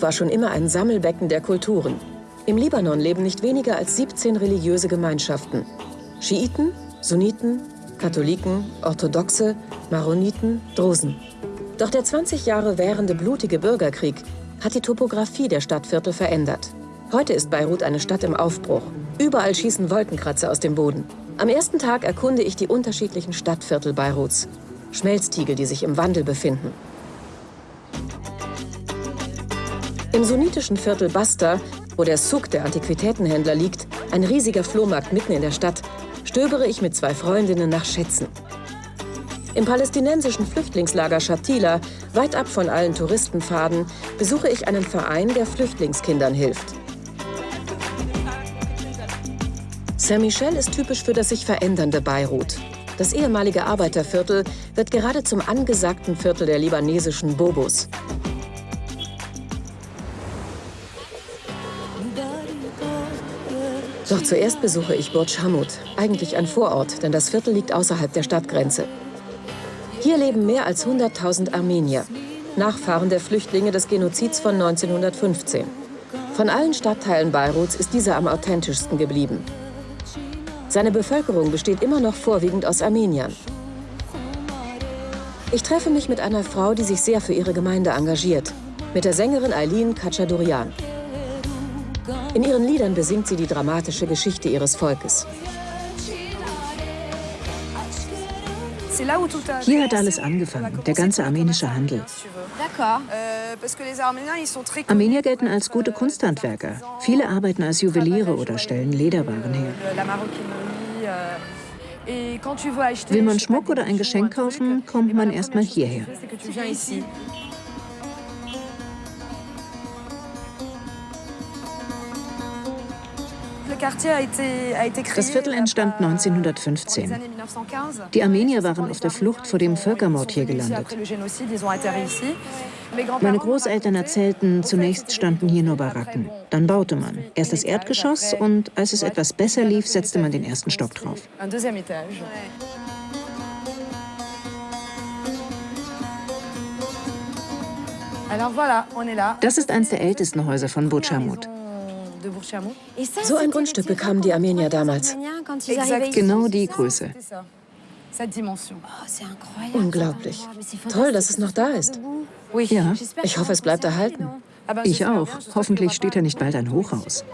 War schon immer ein Sammelbecken der Kulturen. Im Libanon leben nicht weniger als 17 religiöse Gemeinschaften. Schiiten, Sunniten, Katholiken, Orthodoxe, Maroniten, Drusen. Doch der 20 Jahre währende blutige Bürgerkrieg hat die Topographie der Stadtviertel verändert. Heute ist Beirut eine Stadt im Aufbruch. Überall schießen Wolkenkratzer aus dem Boden. Am ersten Tag erkunde ich die unterschiedlichen Stadtviertel Beiruts. Schmelztiegel, die sich im Wandel befinden. Im sunnitischen Viertel Basta, wo der Souk der Antiquitätenhändler liegt, ein riesiger Flohmarkt mitten in der Stadt, stöbere ich mit zwei Freundinnen nach Schätzen. Im palästinensischen Flüchtlingslager Shatila, weit ab von allen Touristenpfaden, besuche ich einen Verein, der Flüchtlingskindern hilft. Saint-Michel ist typisch für das sich verändernde Beirut. Das ehemalige Arbeiterviertel wird gerade zum angesagten Viertel der libanesischen Bobos. Doch zuerst besuche ich Burj Hamud, eigentlich ein Vorort, denn das Viertel liegt außerhalb der Stadtgrenze. Hier leben mehr als 100.000 Armenier, Nachfahren der Flüchtlinge des Genozids von 1915. Von allen Stadtteilen Beiruts ist dieser am authentischsten geblieben. Seine Bevölkerung besteht immer noch vorwiegend aus Armeniern. Ich treffe mich mit einer Frau, die sich sehr für ihre Gemeinde engagiert, mit der Sängerin Eileen Kachadurian. In ihren Liedern besingt sie die dramatische Geschichte ihres Volkes. Hier hat alles angefangen, der ganze armenische Handel. Armenier gelten als gute Kunsthandwerker. Viele arbeiten als Juweliere oder stellen Lederwaren her. Will man Schmuck oder ein Geschenk kaufen, kommt man erstmal hierher. Das Viertel entstand 1915. Die Armenier waren auf der Flucht vor dem Völkermord hier gelandet. Meine Großeltern erzählten, zunächst standen hier nur Baracken. Dann baute man. Erst das Erdgeschoss und als es etwas besser lief, setzte man den ersten Stock drauf. Das ist eines der ältesten Häuser von Butchamut. So ein Grundstück bekamen die Armenier damals. Genau die Größe. Oh, Unglaublich. Toll, dass es noch da ist. Ja. Ich hoffe, es bleibt erhalten. Ich auch. Hoffentlich steht da nicht bald ein Hochhaus.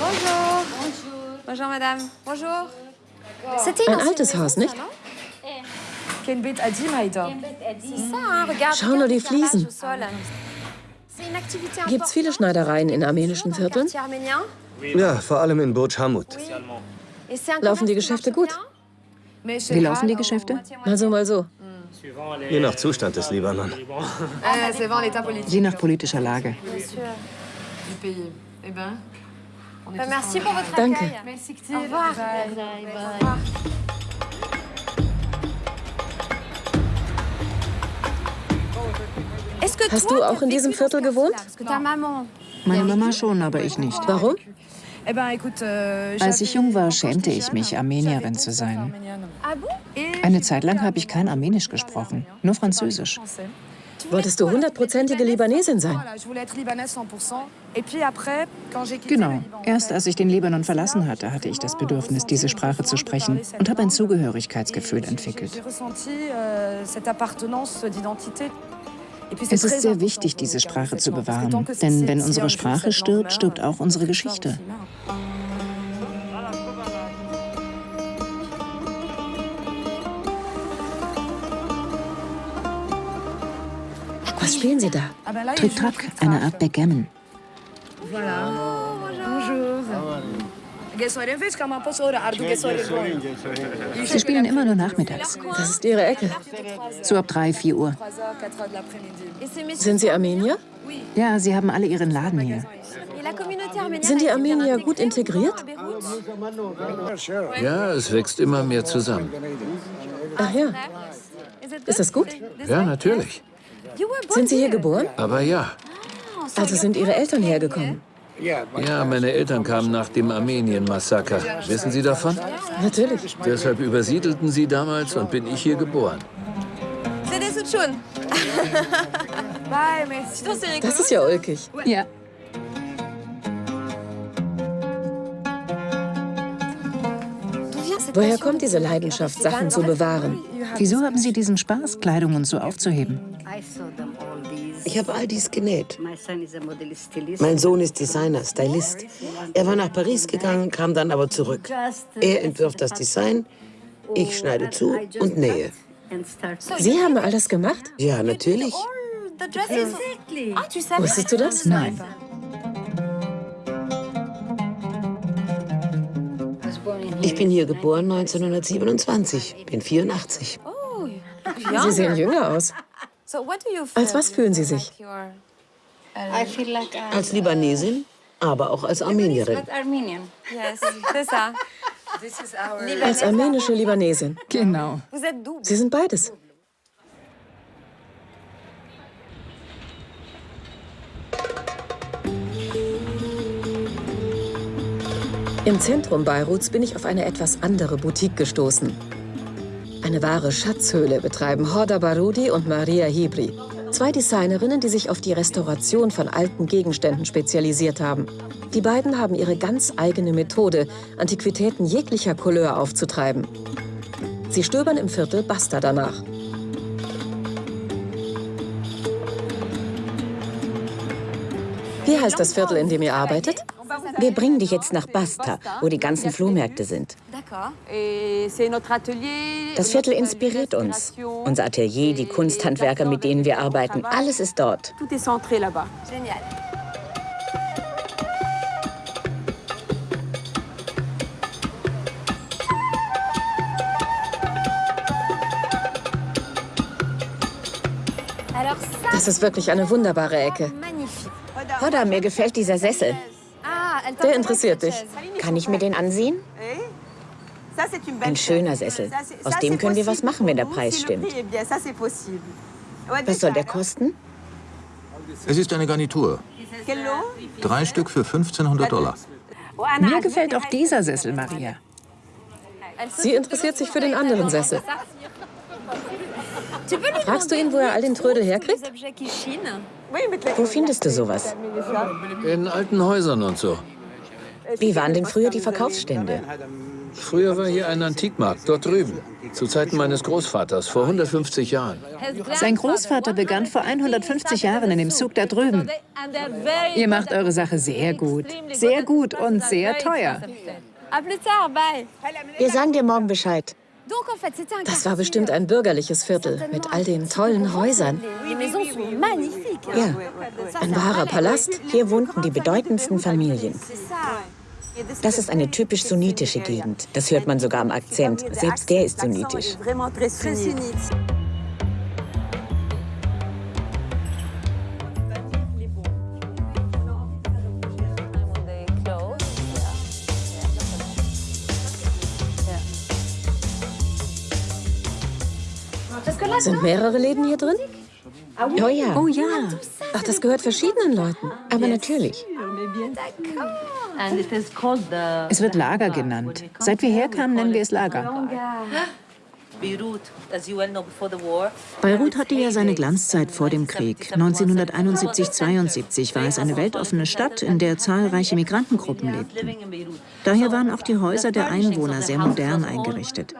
Bonjour. Bonjour, Madame. Bonjour. Ein altes Haus, nicht? Schau nur die Fliesen. Gibt es viele Schneidereien in armenischen Vierteln? Ja, vor allem in Burj Hamud. Laufen die Geschäfte gut? Wie laufen die Geschäfte? Mal so, mal so. Je nach Zustand des Libanon. Je nach politischer Lage. Danke. Hast du auch in diesem Viertel gewohnt? Meine Mama schon, aber ich nicht. Warum? Als ich jung war, schämte ich mich, Armenierin zu sein. Eine Zeit lang habe ich kein Armenisch gesprochen, nur Französisch. Wolltest du hundertprozentige Libanesin sein? Genau. Erst als ich den Libanon verlassen hatte, hatte ich das Bedürfnis, diese Sprache zu sprechen und habe ein Zugehörigkeitsgefühl entwickelt. Es ist sehr wichtig, diese Sprache zu bewahren, denn wenn unsere Sprache stirbt, stirbt auch unsere Geschichte. Was spielen Sie da? Trick-Track, eine Art Backgammon. Sie spielen immer nur nachmittags. Das ist Ihre Ecke. So ab 3, 4 Uhr. Sind Sie Armenier? Ja, sie haben alle ihren Laden hier. Sind die Armenier gut integriert? Ja, es wächst immer mehr zusammen. Ach ja. Ist das gut? Ja, natürlich. Sind Sie hier geboren? Aber ja, Also sind Ihre Eltern hergekommen? Ja, meine Eltern kamen nach dem Armenien-Massaker. Wissen Sie davon? Natürlich. Deshalb übersiedelten sie damals und bin ich hier geboren. Das ist ja ulkig. Ja. Woher kommt diese Leidenschaft, Sachen zu bewahren? Wieso haben Sie diesen Spaß, Kleidung und so aufzuheben? Ich habe all dies genäht. Mein Sohn ist Designer, Stylist. Er war nach Paris gegangen, kam dann aber zurück. Er entwirft das Design, ich schneide zu und nähe. Sie haben all das gemacht? Ja, natürlich. Wusstest du das? Nein. Ich bin hier geboren 1927, bin 84. Sie sehen jünger aus. Als was fühlen Sie sich? Als Libanesin, aber auch als Armenierin. Als armenische Libanesin. Genau. Sie sind beides. Im Zentrum Beiruts bin ich auf eine etwas andere Boutique gestoßen. Eine wahre Schatzhöhle betreiben Horda Barudi und Maria Hibri. Zwei Designerinnen, die sich auf die Restauration von alten Gegenständen spezialisiert haben. Die beiden haben ihre ganz eigene Methode, Antiquitäten jeglicher Couleur aufzutreiben. Sie stöbern im Viertel Basta danach. Wie heißt das Viertel, in dem ihr arbeitet? Wir bringen dich jetzt nach Basta, wo die ganzen Flohmärkte sind. Das Viertel inspiriert uns. Unser Atelier, die Kunsthandwerker, mit denen wir arbeiten, alles ist dort. Das ist wirklich eine wunderbare Ecke. Hodda, mir gefällt dieser Sessel. Der interessiert dich. Kann ich mir den ansehen? Ein schöner Sessel. Aus dem können wir was machen, wenn der Preis stimmt. Was soll der kosten? Es ist eine Garnitur. Drei Stück für 1500 Dollar. Mir gefällt auch dieser Sessel, Maria. Sie interessiert sich für den anderen Sessel. Fragst du ihn, wo er all den Trödel herkriegt? Wo findest du sowas? In alten Häusern und so. Wie waren denn früher die Verkaufsstände? Früher war hier ein Antikmarkt, dort drüben. Zu Zeiten meines Großvaters, vor 150 Jahren. Sein Großvater begann vor 150 Jahren in dem Zug da drüben. Ihr macht eure Sache sehr gut. Sehr gut und sehr teuer. Wir sagen dir morgen Bescheid. Das war bestimmt ein bürgerliches Viertel mit all den tollen Häusern. Ja, Ein wahrer Palast. hier wohnten die bedeutendsten Familien. Das ist eine typisch sunnitische Gegend. Das hört man sogar am Akzent. Selbst der ist sunnitisch. Sind mehrere Läden hier drin? Oh ja, Oh ja. Ach, das gehört verschiedenen Leuten. aber natürlich. Es wird Lager genannt. Seit wir herkamen, nennen wir es Lager. Beirut hatte ja seine Glanzzeit vor dem Krieg. 1971-72 war es eine weltoffene Stadt, in der zahlreiche Migrantengruppen lebten. Daher waren auch die Häuser der Einwohner sehr modern eingerichtet.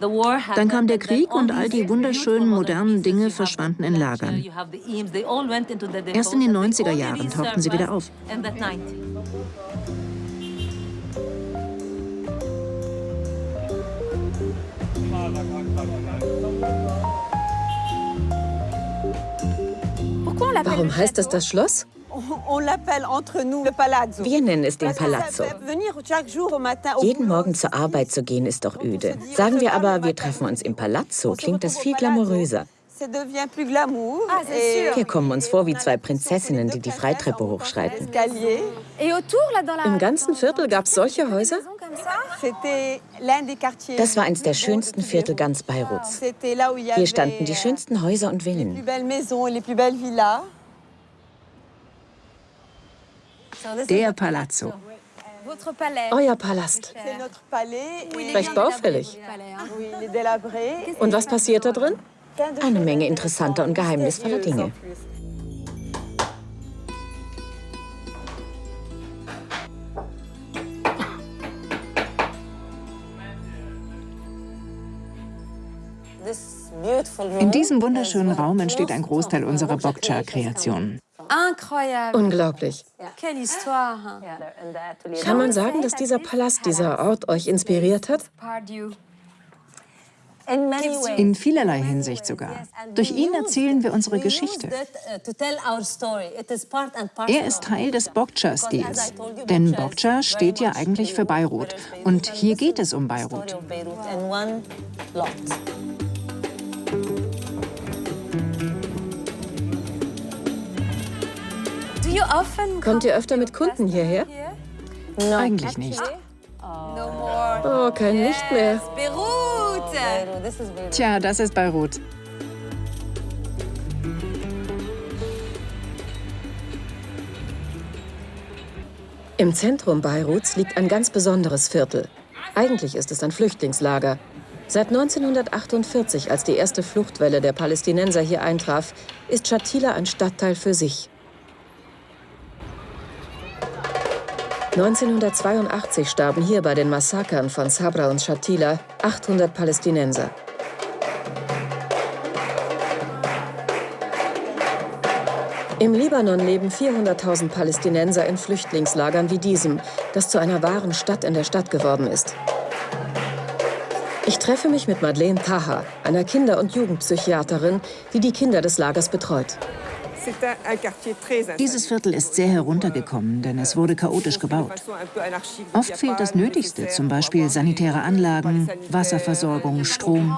Dann kam der Krieg und all die wunderschönen modernen Dinge verschwanden in Lagern. Erst in den 90er Jahren tauchten sie wieder auf. Warum heißt das das Schloss? Wir nennen es den Palazzo. Jeden Morgen zur Arbeit zu gehen, ist doch öde. Sagen wir aber, wir treffen uns im Palazzo, klingt das viel glamouröser. Wir kommen uns vor wie zwei Prinzessinnen, die die Freitreppe hochschreiten. Im ganzen Viertel gab es solche Häuser? Das war eins der schönsten Viertel ganz Beiruts. Hier standen die schönsten Häuser und Villen. Der Palazzo. Euer Palast. Recht baufällig. Und was passiert da drin? Eine Menge interessanter und geheimnisvoller Dinge. In diesem wunderschönen Raum entsteht ein Großteil unserer Bokcha-Kreationen. Unglaublich. Kann man sagen, dass dieser Palast, dieser Ort euch inspiriert hat? In vielerlei Hinsicht sogar. Durch ihn erzählen wir unsere Geschichte. Er ist Teil des Bokcha-Stils. Denn Bokcha steht ja eigentlich für Beirut. Und hier geht es um Beirut. Kommt ihr öfter mit Kunden hierher? Eigentlich nicht. Oh, kein Licht mehr. Tja, das ist Beirut. Im Zentrum Beiruts liegt ein ganz besonderes Viertel. Eigentlich ist es ein Flüchtlingslager. Seit 1948, als die erste Fluchtwelle der Palästinenser hier eintraf, ist Shatila ein Stadtteil für sich. 1982 starben hier bei den Massakern von Sabra und Shatila 800 Palästinenser. Im Libanon leben 400.000 Palästinenser in Flüchtlingslagern wie diesem, das zu einer wahren Stadt in der Stadt geworden ist. Ich treffe mich mit Madeleine Taha, einer Kinder- und Jugendpsychiaterin, die die Kinder des Lagers betreut. Dieses Viertel ist sehr heruntergekommen, denn es wurde chaotisch gebaut. Oft fehlt das Nötigste, zum Beispiel sanitäre Anlagen, Wasserversorgung, Strom.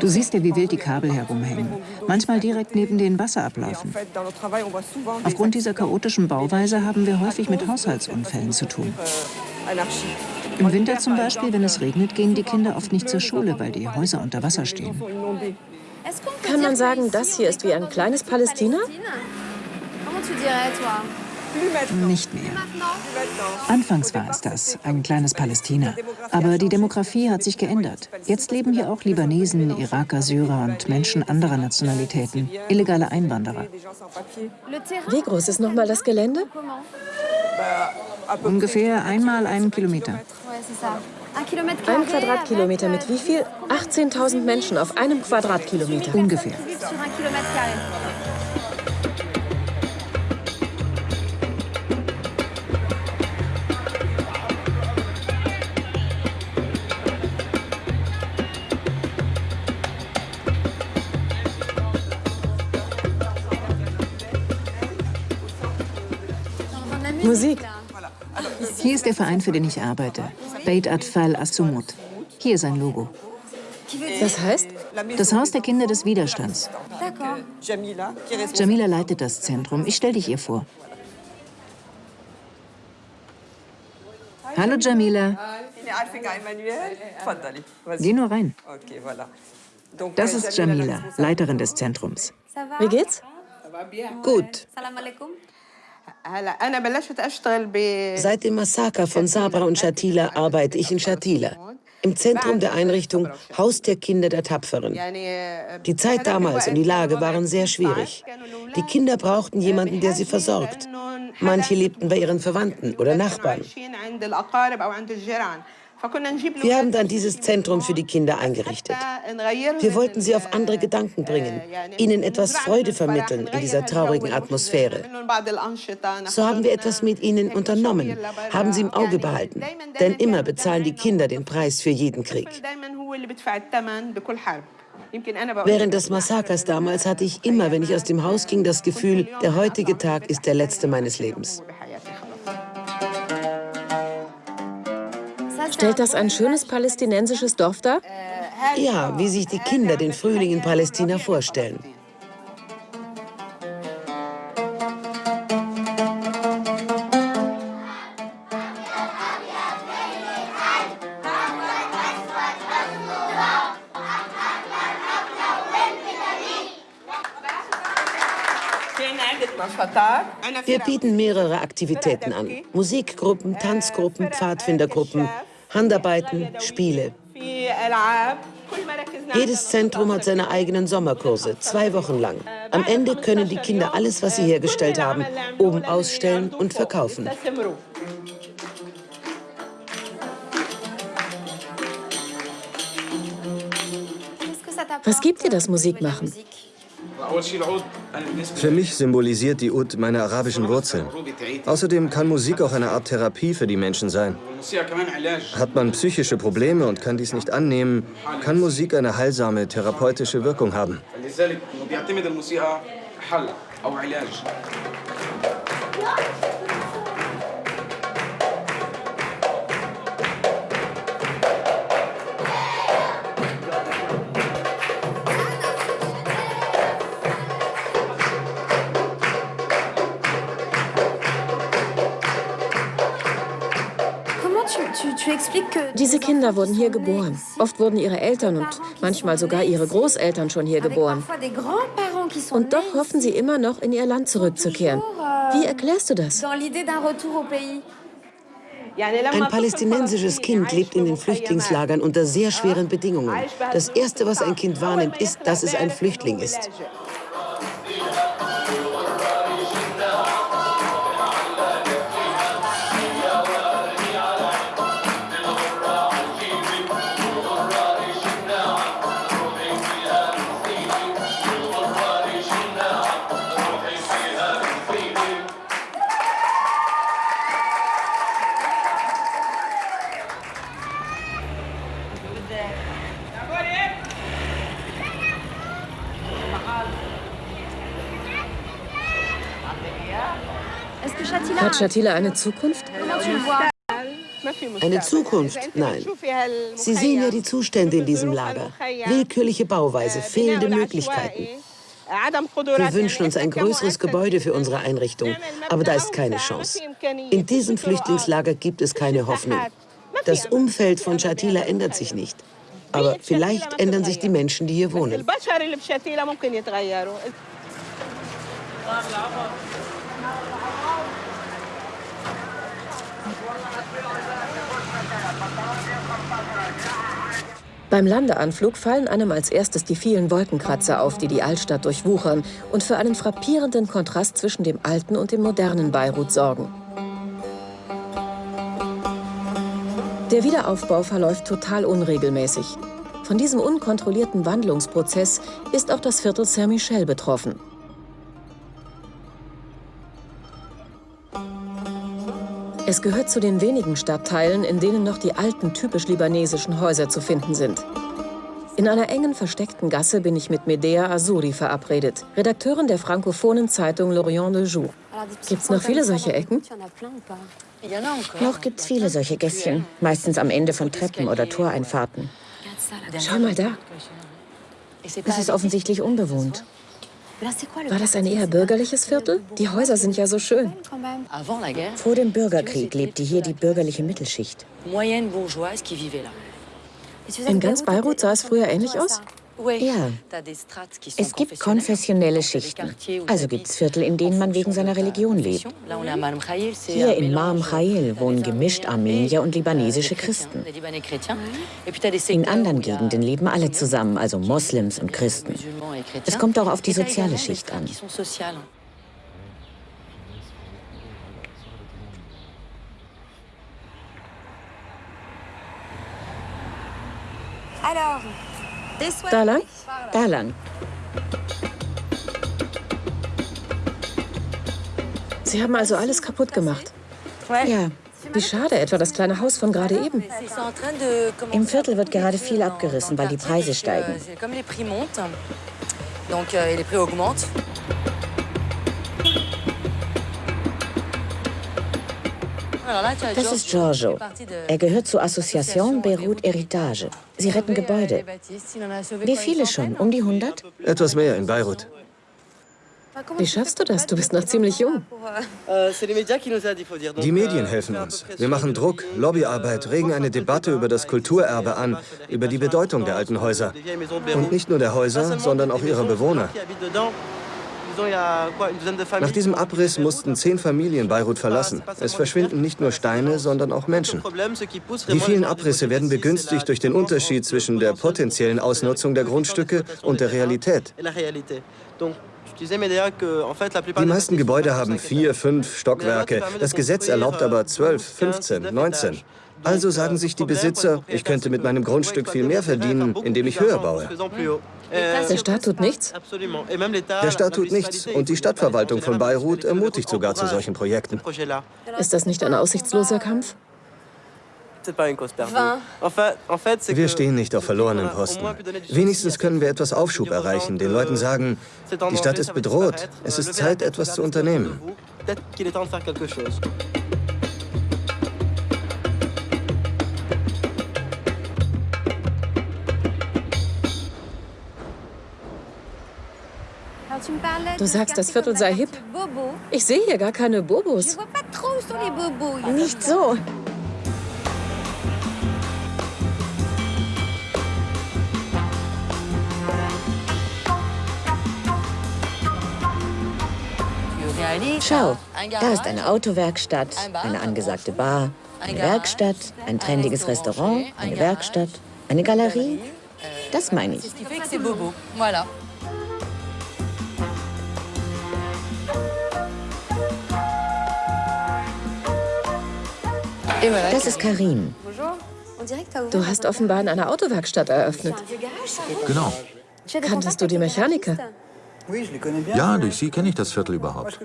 Du siehst ja, wie wild die Kabel herumhängen. Manchmal direkt neben den Wasserabläufen. Aufgrund dieser chaotischen Bauweise haben wir häufig mit Haushaltsunfällen zu tun. Im Winter zum Beispiel, wenn es regnet, gehen die Kinder oft nicht zur Schule, weil die Häuser unter Wasser stehen. Kann man sagen, das hier ist wie ein kleines Palästina? Nicht mehr. Anfangs war es das, ein kleines Palästina. Aber die Demografie hat sich geändert. Jetzt leben hier auch Libanesen, Iraker, Syrer und Menschen anderer Nationalitäten, illegale Einwanderer. Wie groß ist nochmal das Gelände? Ungefähr einmal einen Kilometer. Ein Quadratkilometer mit wie viel? 18.000 Menschen auf einem Quadratkilometer. Ungefähr. Musik. Hier ist der Verein, für den ich arbeite. Beit Atfal Assumut. Hier ist ein Logo. Das heißt? Das Haus der Kinder des Widerstands. Jamila leitet das Zentrum. Ich stelle dich ihr vor. Hallo Jamila. Geh nur rein. Das ist Jamila, Leiterin des Zentrums. Wie geht's? Gut. Seit dem Massaker von Sabra und Shatila arbeite ich in Shatila, im Zentrum der Einrichtung Haus der Kinder der Tapferen. Die Zeit damals und die Lage waren sehr schwierig. Die Kinder brauchten jemanden, der sie versorgt. Manche lebten bei ihren Verwandten oder Nachbarn. Wir haben dann dieses Zentrum für die Kinder eingerichtet. Wir wollten sie auf andere Gedanken bringen, ihnen etwas Freude vermitteln in dieser traurigen Atmosphäre. So haben wir etwas mit ihnen unternommen, haben sie im Auge behalten. Denn immer bezahlen die Kinder den Preis für jeden Krieg. Während des Massakers damals hatte ich immer, wenn ich aus dem Haus ging, das Gefühl, der heutige Tag ist der letzte meines Lebens. Stellt das ein schönes palästinensisches Dorf dar? Ja, wie sich die Kinder den Frühling in Palästina vorstellen. Wir bieten mehrere Aktivitäten an. Musikgruppen, Tanzgruppen, Pfadfindergruppen, Handarbeiten, Spiele. Jedes Zentrum hat seine eigenen Sommerkurse, zwei Wochen lang. Am Ende können die Kinder alles, was sie hergestellt haben, oben ausstellen und verkaufen. Was gibt dir das Musikmachen? Für mich symbolisiert die Ud meine arabischen Wurzeln. Außerdem kann Musik auch eine Art Therapie für die Menschen sein. Hat man psychische Probleme und kann dies nicht annehmen, kann Musik eine heilsame therapeutische Wirkung haben. Diese Kinder wurden hier geboren. Oft wurden ihre Eltern und manchmal sogar ihre Großeltern schon hier geboren. Und doch hoffen sie immer noch, in ihr Land zurückzukehren. Wie erklärst du das? Ein palästinensisches Kind lebt in den Flüchtlingslagern unter sehr schweren Bedingungen. Das Erste, was ein Kind wahrnimmt, ist, dass es ein Flüchtling ist. Hat Shatila eine Zukunft? Eine Zukunft? Nein. Sie sehen ja die Zustände in diesem Lager. Willkürliche Bauweise, fehlende Möglichkeiten. Wir wünschen uns ein größeres Gebäude für unsere Einrichtung, aber da ist keine Chance. In diesem Flüchtlingslager gibt es keine Hoffnung. Das Umfeld von Shatila ändert sich nicht. Aber vielleicht ändern sich die Menschen, die hier wohnen. Beim Landeanflug fallen einem als erstes die vielen Wolkenkratzer auf, die die Altstadt durchwuchern und für einen frappierenden Kontrast zwischen dem alten und dem modernen Beirut sorgen. Der Wiederaufbau verläuft total unregelmäßig. Von diesem unkontrollierten Wandlungsprozess ist auch das Viertel Saint-Michel betroffen. Es gehört zu den wenigen Stadtteilen, in denen noch die alten, typisch libanesischen Häuser zu finden sind. In einer engen, versteckten Gasse bin ich mit Medea Azuri verabredet, Redakteurin der frankophonen Zeitung L'Orient le Jour. Gibt es noch viele solche Ecken? Noch gibt es viele solche Gässchen, meistens am Ende von Treppen oder Toreinfahrten. Schau mal da. Es ist offensichtlich unbewohnt. War das ein eher bürgerliches Viertel? Die Häuser sind ja so schön. Vor dem Bürgerkrieg lebte hier die bürgerliche Mittelschicht. In ganz Beirut sah es früher ähnlich aus? Ja, es gibt konfessionelle Schichten. Also gibt es Viertel, in denen man wegen seiner Religion lebt. Hier in Marm Khail wohnen gemischt Armenier und libanesische Christen. In anderen Gegenden leben alle zusammen, also Moslems und Christen. Es kommt auch auf die soziale Schicht an. Alors, da lang? Da lang. Sie haben also alles kaputt gemacht. Ja. Wie schade, etwa das kleine Haus von gerade eben. Im Viertel wird gerade viel abgerissen, weil die Preise steigen. Das ist Giorgio. Er gehört zur Association Beirut Heritage. Sie retten Gebäude. Wie viele schon? Um die 100? Etwas mehr in Beirut. Wie schaffst du das? Du bist noch ziemlich jung. Die Medien helfen uns. Wir machen Druck, Lobbyarbeit, regen eine Debatte über das Kulturerbe an, über die Bedeutung der alten Häuser. Und nicht nur der Häuser, sondern auch ihrer Bewohner. Nach diesem Abriss mussten zehn Familien Beirut verlassen. Es verschwinden nicht nur Steine, sondern auch Menschen. Die vielen Abrisse werden begünstigt durch den Unterschied zwischen der potenziellen Ausnutzung der Grundstücke und der Realität. Die meisten Gebäude haben vier, fünf Stockwerke. Das Gesetz erlaubt aber zwölf, 15, 19. Also sagen sich die Besitzer, ich könnte mit meinem Grundstück viel mehr verdienen, indem ich höher baue. Der Staat tut nichts? Der Staat tut nichts und die Stadtverwaltung von Beirut ermutigt sogar zu solchen Projekten. Ist das nicht ein aussichtsloser Kampf? Wir stehen nicht auf verlorenen Posten. Wenigstens können wir etwas Aufschub erreichen, den Leuten sagen, die Stadt ist bedroht, es ist Zeit, etwas zu unternehmen. Du sagst, das Viertel sei hip. Ich sehe hier gar keine Bobos. Nicht so. Schau, da ist eine Autowerkstatt, eine angesagte Bar, eine Werkstatt, ein trendiges Restaurant, eine Werkstatt, eine Galerie. Das meine ich. Das ist Karim. Du hast offenbar in einer Autowerkstatt eröffnet. Genau. Kanntest du die Mechaniker? Ja, durch sie kenne ich das Viertel überhaupt.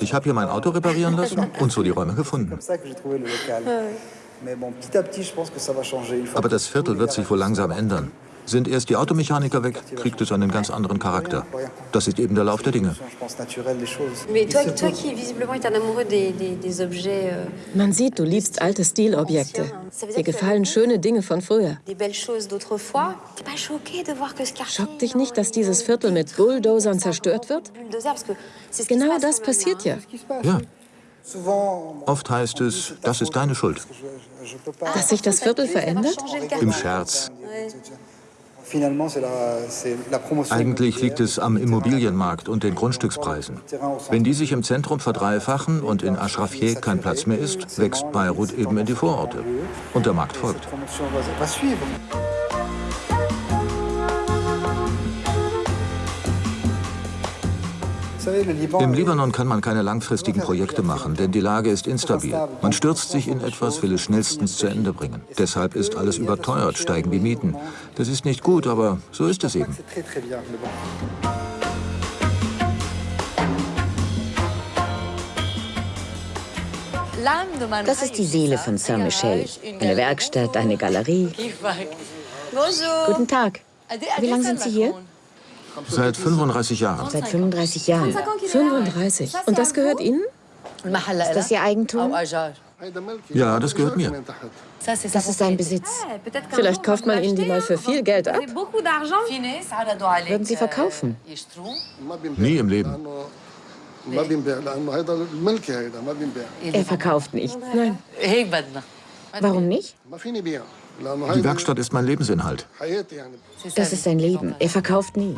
Ich habe hier mein Auto reparieren lassen und so die Räume gefunden. Aber das Viertel wird sich wohl langsam ändern. Sind erst die Automechaniker weg, kriegt es einen ganz anderen Charakter. Das ist eben der Lauf der Dinge. Man sieht, du liebst alte Stilobjekte. Dir gefallen schöne Dinge von früher. Schockt dich nicht, dass dieses Viertel mit Bulldozern zerstört wird? Genau das passiert ja. Ja. Oft heißt es, das ist deine Schuld. Dass sich das Viertel verändert? Im Scherz. Eigentlich liegt es am Immobilienmarkt und den Grundstückspreisen. Wenn die sich im Zentrum verdreifachen und in Ashrafie kein Platz mehr ist, wächst Beirut eben in die Vororte. Und der Markt folgt. Im Libanon kann man keine langfristigen Projekte machen, denn die Lage ist instabil. Man stürzt sich in etwas, will es schnellstens zu Ende bringen. Deshalb ist alles überteuert, steigen die Mieten. Das ist nicht gut, aber so ist es eben. Das ist die Seele von Saint-Michel. Eine Werkstatt, eine Galerie. Guten Tag. Wie lange sind Sie hier? Seit 35 Jahren. Seit 35 Jahren. 35. Und das gehört Ihnen? Ist das Ihr Eigentum? Ja, das gehört mir. Das ist sein Besitz. Vielleicht kauft man Ihnen die mal für viel Geld ab. Würden Sie verkaufen? Nie im Leben. Er verkauft nicht. Nein. Warum nicht? Die Werkstatt ist mein Lebensinhalt. Das ist sein Leben. Er verkauft nie.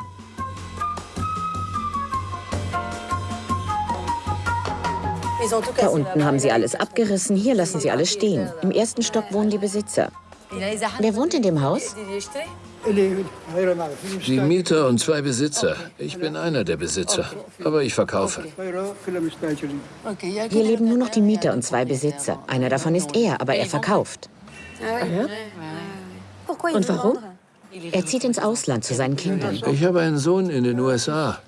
Da unten haben sie alles abgerissen, hier lassen sie alles stehen. Im ersten Stock wohnen die Besitzer. Wer wohnt in dem Haus? Die Mieter und zwei Besitzer. Ich bin einer der Besitzer, aber ich verkaufe. Hier leben nur noch die Mieter und zwei Besitzer. Einer davon ist er, aber er verkauft. Und warum? Er zieht ins Ausland zu seinen Kindern. Ich habe einen Sohn in den USA.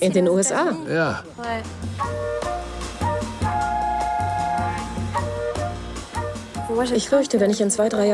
In den USA? Ja. Ich fürchte, wenn ich in zwei, drei Jahren